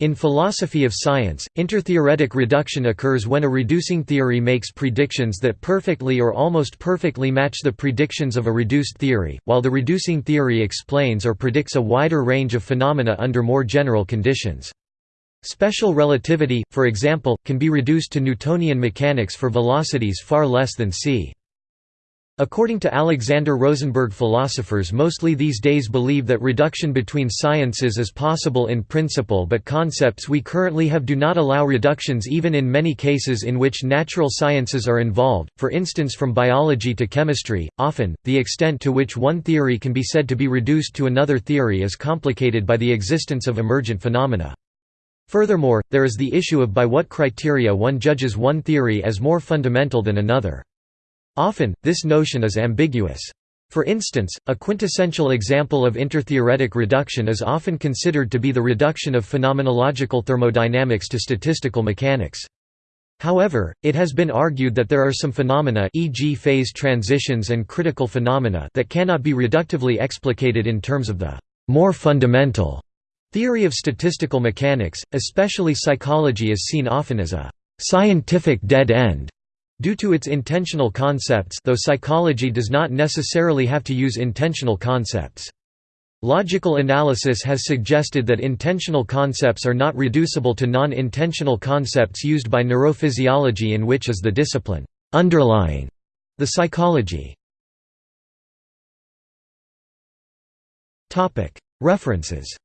In philosophy of science, intertheoretic reduction occurs when a reducing theory makes predictions that perfectly or almost perfectly match the predictions of a reduced theory, while the reducing theory explains or predicts a wider range of phenomena under more general conditions. Special relativity, for example, can be reduced to Newtonian mechanics for velocities far less than c. According to Alexander Rosenberg philosophers mostly these days believe that reduction between sciences is possible in principle but concepts we currently have do not allow reductions even in many cases in which natural sciences are involved, for instance from biology to chemistry. Often, the extent to which one theory can be said to be reduced to another theory is complicated by the existence of emergent phenomena. Furthermore, there is the issue of by what criteria one judges one theory as more fundamental than another. Often, this notion is ambiguous. For instance, a quintessential example of intertheoretic reduction is often considered to be the reduction of phenomenological thermodynamics to statistical mechanics. However, it has been argued that there are some phenomena e.g. phase transitions and critical phenomena that cannot be reductively explicated in terms of the more fundamental theory of statistical mechanics, especially psychology is seen often as a scientific dead end Due to its intentional concepts though psychology does not necessarily have to use intensional concepts. Logical analysis has suggested that intentional concepts are not reducible to non-intentional concepts used by neurophysiology in which is the discipline underlying the psychology. References